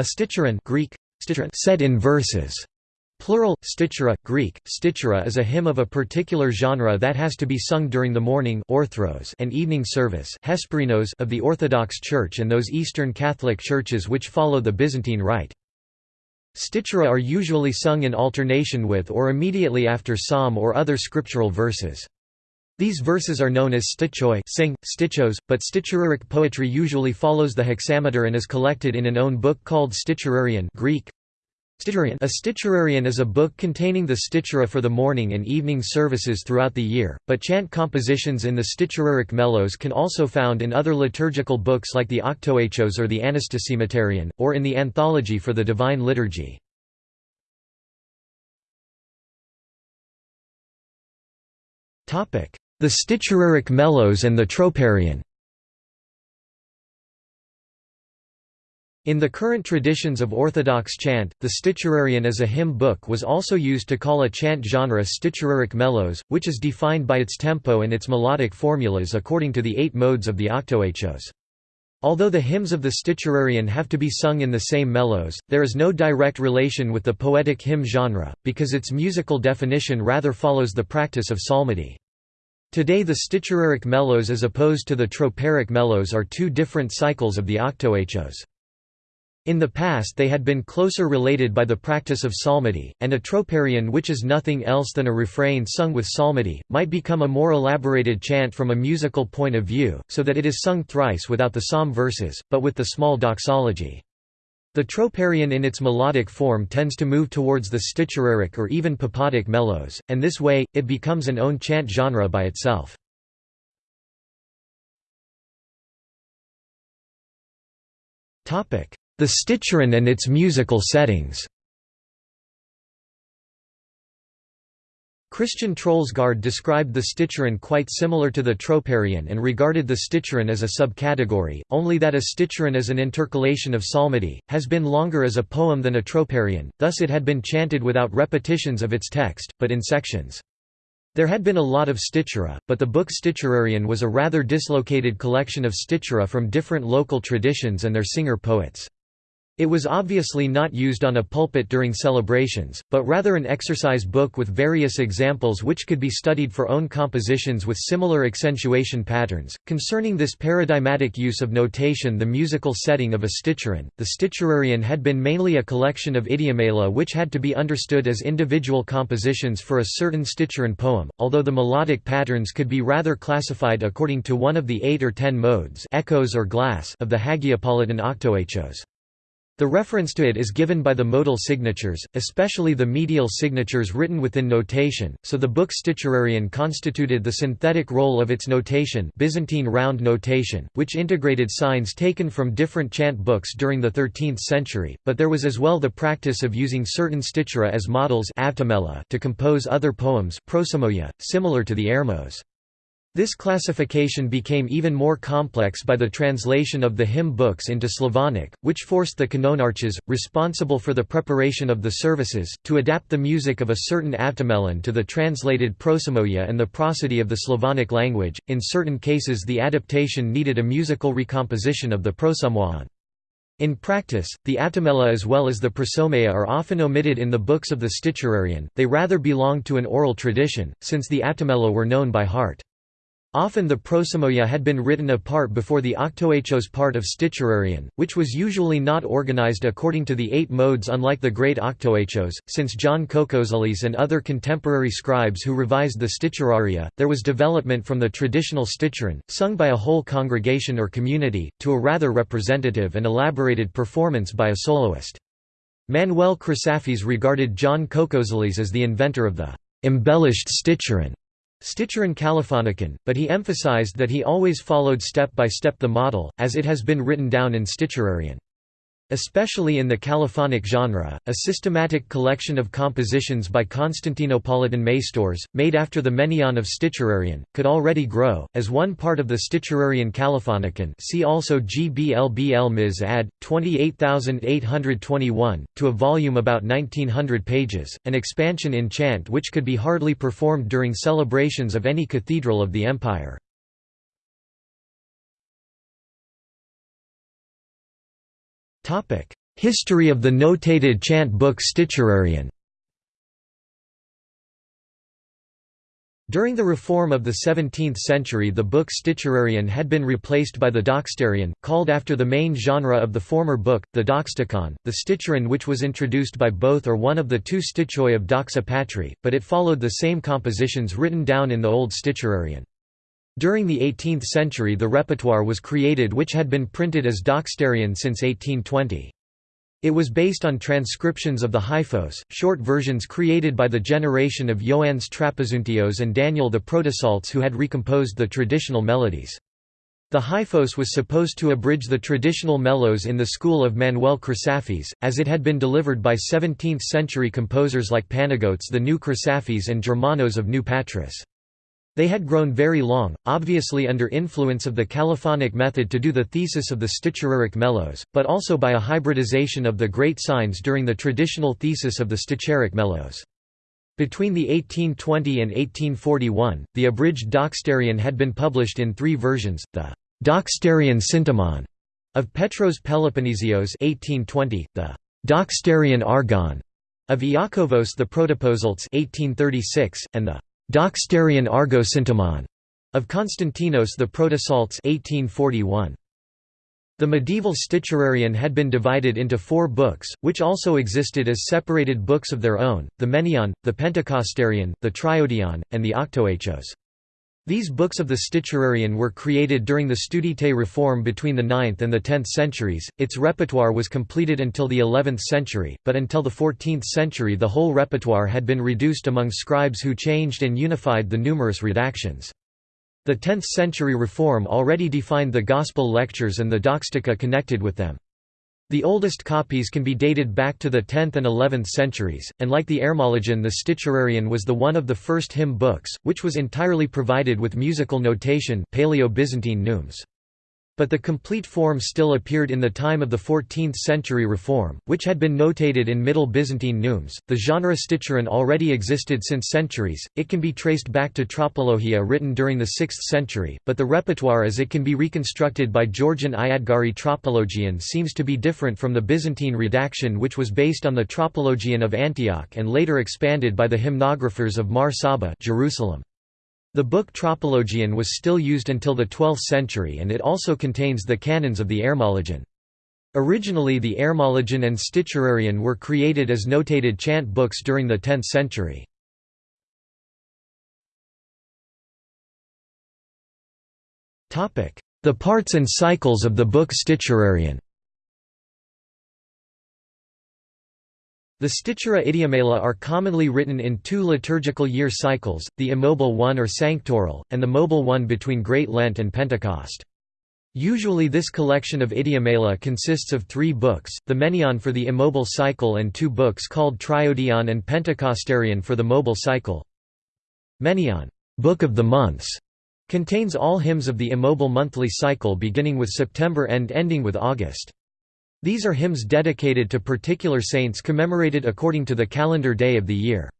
A sticheron Greek, said in verses. Plural, stichera, Greek, stichera is a hymn of a particular genre that has to be sung during the morning orthros and evening service hesperinos of the Orthodox Church and those Eastern Catholic churches which follow the Byzantine Rite. Stichera are usually sung in alternation with or immediately after psalm or other scriptural verses. These verses are known as stichoi sing, stichos, but sticheraric poetry usually follows the hexameter and is collected in an own book called Sticherarion Greek. A sticherarion is a book containing the stichera for the morning and evening services throughout the year, but chant compositions in the sticheraric melos can also found in other liturgical books like the Octoechos or the Anastasimotarion, or in the Anthology for the Divine Liturgy. The Sticheraric Melos and the Troparion In the current traditions of Orthodox chant, the Sticherarion as a hymn book was also used to call a chant genre Sticheraric melos, which is defined by its tempo and its melodic formulas according to the eight modes of the Octoechos. Although the hymns of the Sticherarion have to be sung in the same melos, there is no direct relation with the poetic hymn genre, because its musical definition rather follows the practice of psalmody. Today the sticheraric melos as opposed to the troparic melos are two different cycles of the octoechos. In the past they had been closer related by the practice of psalmody, and a troparion which is nothing else than a refrain sung with psalmody, might become a more elaborated chant from a musical point of view, so that it is sung thrice without the psalm verses, but with the small doxology. The troparion in its melodic form tends to move towards the sticheraric or even papadic melos, and this way, it becomes an own chant genre by itself. The sticheron and its musical settings Christian Troelsgaard described the sticheron quite similar to the troparion and regarded the sticheron as a subcategory, only that a sticheron is an intercalation of psalmody, has been longer as a poem than a troparion, thus it had been chanted without repetitions of its text, but in sections. There had been a lot of stichera, but the book Sticherarion was a rather dislocated collection of stichera from different local traditions and their singer-poets. It was obviously not used on a pulpit during celebrations, but rather an exercise book with various examples which could be studied for own compositions with similar accentuation patterns. Concerning this paradigmatic use of notation, the musical setting of a sticheron, the Sticherarion had been mainly a collection of idiomela which had to be understood as individual compositions for a certain sticheron poem, although the melodic patterns could be rather classified according to one of the eight or ten modes echoes or glas of the Hagiopolitan octoechos. The reference to it is given by the modal signatures, especially the medial signatures written within notation, so the book Sticherarion constituted the synthetic role of its notation Byzantine round notation, which integrated signs taken from different chant books during the 13th century, but there was as well the practice of using certain stichera as models to compose other poems similar to the ermos. This classification became even more complex by the translation of the hymn books into Slavonic, which forced the kanonarches, responsible for the preparation of the services, to adapt the music of a certain avtomelon to the translated prosomoia and the prosody of the Slavonic language. In certain cases, the adaptation needed a musical recomposition of the prosomoion. In practice, the avtomela as well as the prosomoia are often omitted in the books of the Sticherarion, they rather belong to an oral tradition, since the avtomela were known by heart. Often the prosomoia had been written apart before the octoechos part of Sticherarion, which was usually not organized according to the eight modes unlike the great octoechos. Since John Koukouzeles and other contemporary scribes who revised the Sticheraria, there was development from the traditional sticheron, sung by a whole congregation or community, to a rather representative and elaborated performance by a soloist. Manuel Chrysaphes regarded John Koukouzeles as the inventor of the embellished sticheron. Sticheron Kalophonikon, but he emphasized that he always followed step by step the model, as it has been written down in Sticherarion. Especially in the kalophonic genre, a systematic collection of compositions by Constantinopolitan maistores, made after the Menaion of Sticherarion, could already grow, as one part of the Sticherarion Kalophonikon see also GBLBL Ms ad. 28821, to a volume about 1900 pages, an expansion in chant which could be hardly performed during celebrations of any cathedral of the empire. History of the notated chant book Sticherarion During the reform of the 17th century the book Sticherarion had been replaced by the Doxastarion, called after the main genre of the former book, the Doxastikon, the Sticheron which was introduced by both or one of the two stichoi of Doxa Patri, but it followed the same compositions written down in the old Sticherarion. During the 18th century the repertoire was created which had been printed as Doxastarion since 1820. It was based on transcriptions of the Hyphos, short versions created by the generation of Ioannes Trapezuntios and Daniel the Protopsaltes who had recomposed the traditional melodies. The Hyphos was supposed to abridge the traditional melos in the school of Manuel Chrysaphes, as it had been delivered by 17th-century composers like Panagiotes the New Chrysaphes and Germanos of New Patras. They had grown very long, obviously under influence of the kalophonic method to do the thesis of the Sticheraric melos, but also by a hybridization of the great signs during the traditional thesis of the Sticheraric melos. Between the 1820 and 1841, the abridged Doxastarion had been published in three versions, the Doxastarion Syntomon of Petros Peloponnesios 1820, the Doxastarion Argon of Iakovos the Protopsaltes 1836, and the Doxastarion Argosyntomon of Constantinos the Protopsaltes 1841. The medieval Sticherarion had been divided into four books, which also existed as separated books of their own, the Menaion, the Pentecostarion, the Triodion, and the Octoechos. These books of the Sticherarion were created during the Studite reform between the 9th and the 10th centuries. Its repertoire was completed until the 11th century, but until the 14th century the whole repertoire had been reduced among scribes who changed and unified the numerous redactions. The 10th century reform already defined the Gospel lectures and the Doxastika connected with them. The oldest copies can be dated back to the 10th and 11th centuries, and like the Ermologion the Sticherarion was the one of the first hymn books, which was entirely provided with musical notation Paleo-Byzantine neumes but the complete form still appeared in the time of the 14th century Reform, which had been notated in Middle Byzantine neumes. The genre Sticheron already existed since centuries, it can be traced back to Tropologia written during the 6th century, but the repertoire as it can be reconstructed by Georgian Iadgari Tropologion seems to be different from the Byzantine redaction which was based on the Tropologion of Antioch and later expanded by the hymnographers of Mar Saba Jerusalem. The book Tropologion was still used until the 12th century and it also contains the canons of the Ermologion. Originally the Ermologion and Sticherarion were created as notated chant books during the 10th century. The parts and cycles of the book Sticherarion The Stichera idiomela are commonly written in two liturgical year cycles, the immobile one or sanctoral, and the mobile one between Great Lent and Pentecost. Usually this collection of idiomela consists of three books, the Menaion for the immobile cycle and two books called Triodion and Pentecostarion for the mobile cycle. Menaion Book of the Months", contains all hymns of the immobile monthly cycle beginning with September and ending with August. These are hymns dedicated to particular saints commemorated according to the calendar day of the year.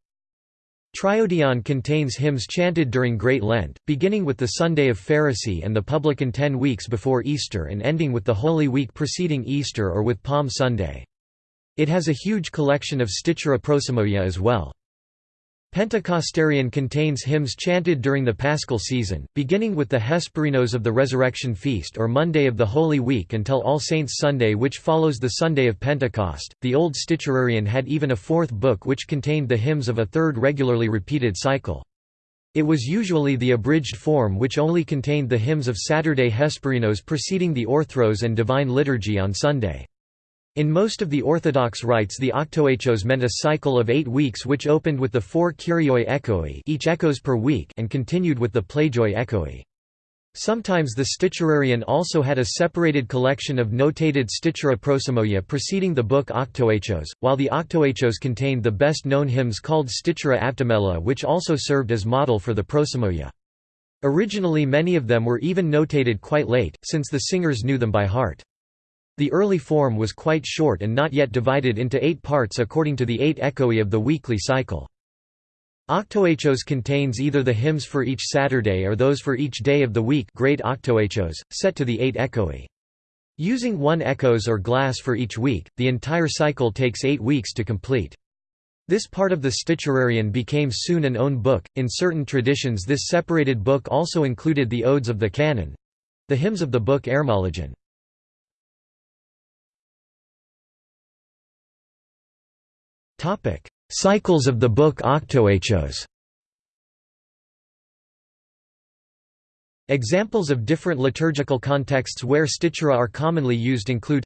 Triodion contains hymns chanted during Great Lent, beginning with the Sunday of Pharisee and the publican ten weeks before Easter and ending with the Holy Week preceding Easter or with Palm Sunday. It has a huge collection of Stichera prosomoia as well. Pentecostarion contains hymns chanted during the Paschal season, beginning with the Hesperinos of the Resurrection Feast or Monday of the Holy Week until All Saints' Sunday which follows the Sunday of Pentecost. The Old Sticherarion had even a fourth book which contained the hymns of a third regularly repeated cycle. It was usually the abridged form which only contained the hymns of Saturday Hesperinos preceding the Orthros and Divine Liturgy on Sunday. In most of the Orthodox rites the octoechos meant a cycle of eight weeks which opened with the four kyrioi echoi each echoes per week and continued with the plagioi echoi. Sometimes the Sticherarion also had a separated collection of notated stichera prosomoia preceding the book Octoechos, while the Octoechos contained the best-known hymns called Stichera avtomela which also served as model for the prosomoia. Originally many of them were even notated quite late, since the singers knew them by heart. The early form was quite short and not yet divided into eight parts according to the eight echoi of the weekly cycle. Octoechos contains either the hymns for each Saturday or those for each day of the week great octoechos, set to the eight echoi. Using one echos or glas for each week, the entire cycle takes eight weeks to complete. This part of the Sticherarion became soon an own book. In certain traditions, this separated book also included the odes of the canon the hymns of the book Ermologion. Cycles of the book Octoechos Examples of different liturgical contexts where stichera are commonly used include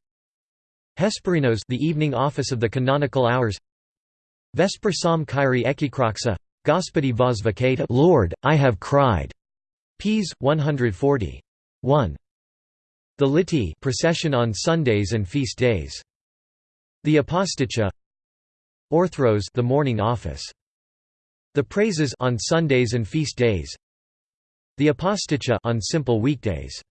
Hesperinos the evening office of the canonical hours Vesper Psalm Kyrie Ekekraxa Gospodi vozvakata Lord, I have cried. Ps. 140. 1. The Liturgy procession on Sundays and feast days. The Aposticha Orthros the morning office. The praises on Sundays and feast days. The Aposticha on simple weekdays.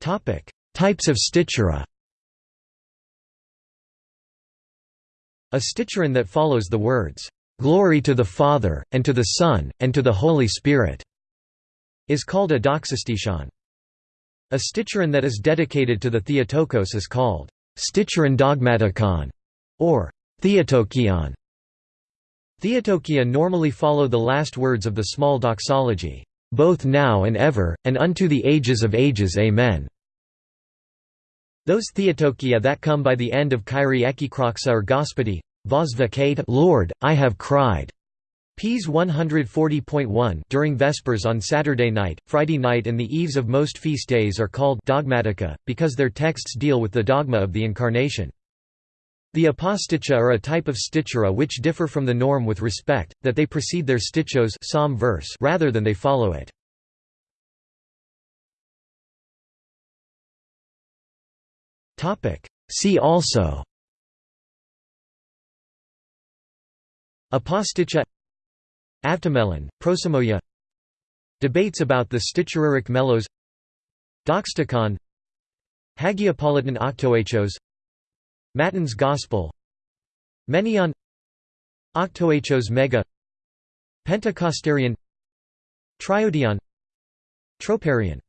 Topic: Types of stichera. A sticheron that follows the words, "Glory to the Father, and to the Son, and to the Holy Spirit," is called a doxastichon. A sticheron that is dedicated to the Theotokos is called sticheron dogmatikon or Theotokion. Theotokia normally follow the last words of the small doxology, both now and ever, and unto the ages of ages Amen. Those Theotokia that come by the end of Kyrie Ekekraxa or Gospodi, Vozvakate Lord, I have cried, Ps 140.1 during Vespers on Saturday night, Friday night and the eves of most feast days are called dogmatica, because their texts deal with the dogma of the Incarnation. The aposticha are a type of stichera which differ from the norm with respect, that they precede their stichos psalm verse rather than they follow it. See also Aposticha Avtomelon, Prosomoia Debates about the Sticheraric Melos. Doxastikon Hagiopolitan Octoechos Matins Gospel. Menaion Octoechos Mega. Pentecostarion. Triodion. Troparion